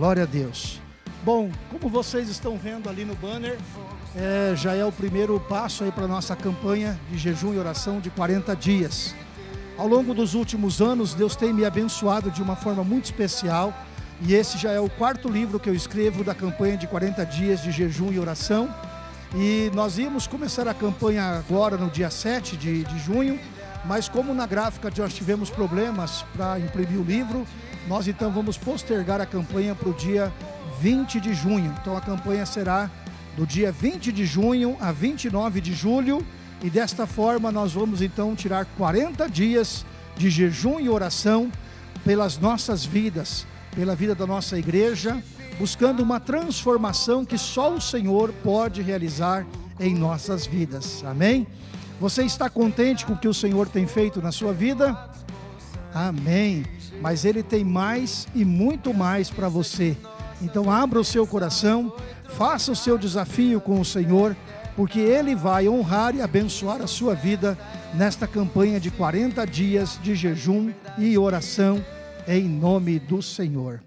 Glória a Deus. Bom, como vocês estão vendo ali no banner, é, já é o primeiro passo aí para a nossa campanha de jejum e oração de 40 dias. Ao longo dos últimos anos, Deus tem me abençoado de uma forma muito especial e esse já é o quarto livro que eu escrevo da campanha de 40 dias de jejum e oração. E nós íamos começar a campanha agora no dia 7 de, de junho, mas como na gráfica nós tivemos problemas para imprimir o livro, nós então vamos postergar a campanha para o dia 20 de junho. Então a campanha será do dia 20 de junho a 29 de julho e desta forma nós vamos então tirar 40 dias de jejum e oração pelas nossas vidas, pela vida da nossa igreja, buscando uma transformação que só o Senhor pode realizar em nossas vidas. Amém? Você está contente com o que o Senhor tem feito na sua vida? Amém. Mas Ele tem mais e muito mais para você. Então abra o seu coração, faça o seu desafio com o Senhor, porque Ele vai honrar e abençoar a sua vida nesta campanha de 40 dias de jejum e oração em nome do Senhor.